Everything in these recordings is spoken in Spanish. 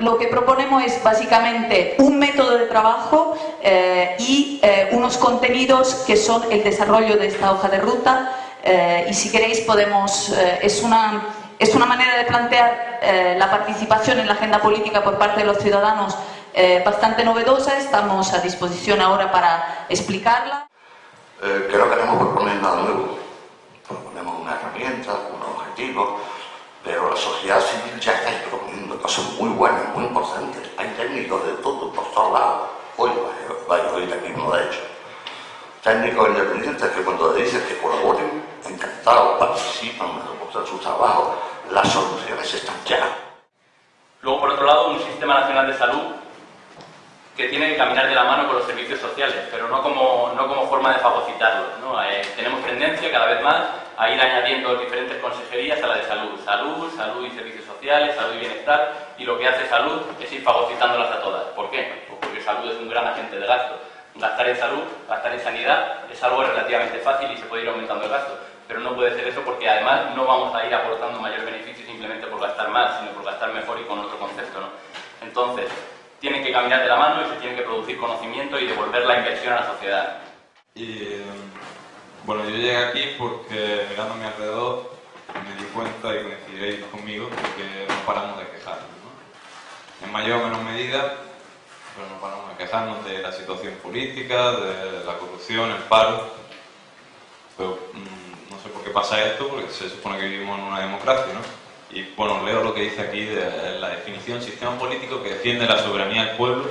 lo que proponemos es básicamente un método de trabajo eh, y eh, unos contenidos que son el desarrollo de esta hoja de ruta. Eh, y si queréis podemos, es, una, es una manera de plantear la participación en la agenda política por parte de los ciudadanos bastante novedosa, estamos a disposición ahora para explicarla. creo que no proponer nada nuevo, proponemos una herramienta, un objetivo, pero la sociedad civil ya está proponiendo cosas muy buenas, muy importantes. Hay técnicos de todo, por todos lados. Hoy oír aquí uno de hecho. Técnicos independientes que cuando le dicen que colaboren, encantados, participan, reportan su trabajo. Las soluciones están ya. Luego, por otro lado, un sistema nacional de salud que tiene que caminar de la mano con los servicios sociales, pero no como, no como forma de fagocitarlos. Eh, tenemos tendencia cada vez más a ir añadiendo diferentes consejerías a la de salud. Salud, salud y servicios sociales, salud y bienestar, y lo que hace salud es ir fagocitándolas a todas. ¿Por qué? Pues porque salud es un gran agente de gasto. Gastar en salud, gastar en sanidad, es algo relativamente fácil y se puede ir aumentando el gasto. Pero no puede ser eso porque además no vamos a ir aportando mayor beneficio simplemente por gastar más, sino por gastar mejor y con otro concepto. ¿no? Entonces, tienen que caminar de la mano y se tiene que producir conocimiento y devolver la inversión a la sociedad. Y bueno, yo llegué aquí porque mirando a mi alrededor me di cuenta y coincidiréis conmigo que no paramos de quejarnos. En mayor o menor medida, pero no paramos de quejarnos de la situación política, de la corrupción, el paro. Pero mm, no sé por qué pasa esto, porque se supone que vivimos en una democracia, ¿no? Y bueno, leo lo que dice aquí de la definición, sistema político que defiende la soberanía del pueblo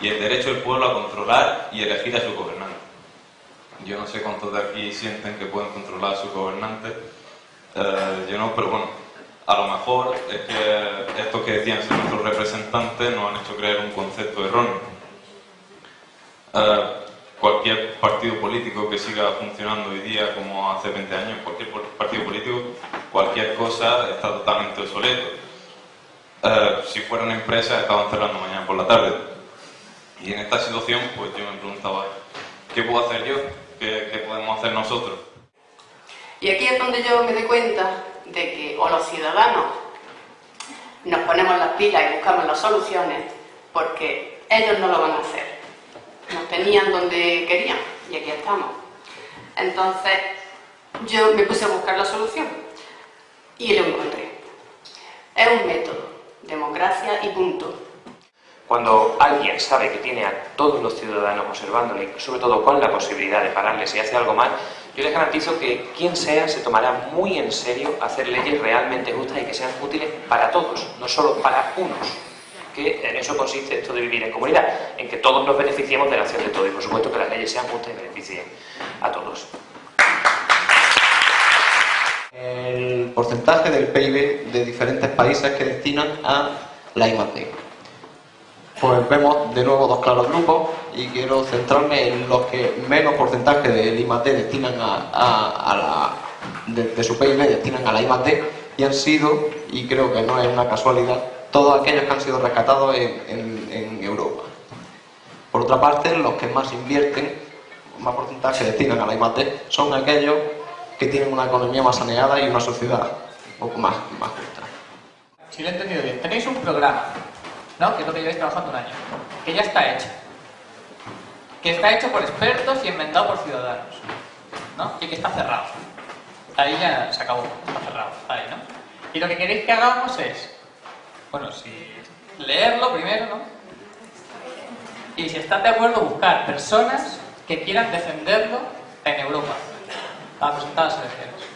y el derecho del pueblo a controlar y elegir a su gobernante. Yo no sé cuántos de aquí sienten que pueden controlar a su gobernante, eh, yo no, pero bueno, a lo mejor es que estos que decían ser nuestros representantes nos han hecho creer un concepto erróneo. Eh, cualquier partido político que siga funcionando hoy día como hace 20 años, cualquier partido político, cualquier cosa está totalmente obsoleto. Eh, si fuera una empresa estaban cerrando mañana por la tarde. Y en esta situación, pues yo me preguntaba, ¿qué puedo hacer yo? ¿Qué, qué podemos hacer nosotros? Y aquí es donde yo me doy cuenta de que o los ciudadanos nos ponemos las pilas y buscamos las soluciones, porque ellos no lo van a hacer nos tenían donde querían y aquí estamos. Entonces yo me puse a buscar la solución y lo encontré. Es un método, democracia y punto. Cuando alguien sabe que tiene a todos los ciudadanos observándole, sobre todo con la posibilidad de pararle si hace algo mal, yo les garantizo que quien sea se tomará muy en serio hacer leyes realmente justas y que sean útiles para todos, no solo para unos que en eso consiste esto de vivir en comunidad, en que todos nos beneficiemos de la acción de todos y por supuesto que las leyes sean justas y beneficien a todos. El porcentaje del PIB de diferentes países que destinan a la I+D. Pues vemos de nuevo dos claros grupos y quiero centrarme en los que menos porcentaje del I+D destinan a, la, de, su PIB destinan a la I+D y han sido, y creo que no es una casualidad, todos aquellos que han sido rescatados en, Europa. Por otra parte, los que más invierten, más porcentaje destinan a la I+D, son aquellos que tienen una economía más saneada y una sociedad un poco más, más justa. Si lo he entendido bien, tenéis un programa, ¿no? que es lo que lleváis trabajando un año, que ya está hecho, que está hecho por expertos y enmendado por ciudadanos, ¿no? y que está cerrado. Ahí ya se acabó, está cerrado, ahí, ¿no? Y lo que queréis que hagamos es bueno, si leerlo primero, ¿no? Y si están de acuerdo, buscar personas que quieran defenderlo en Europa para presentar las elecciones.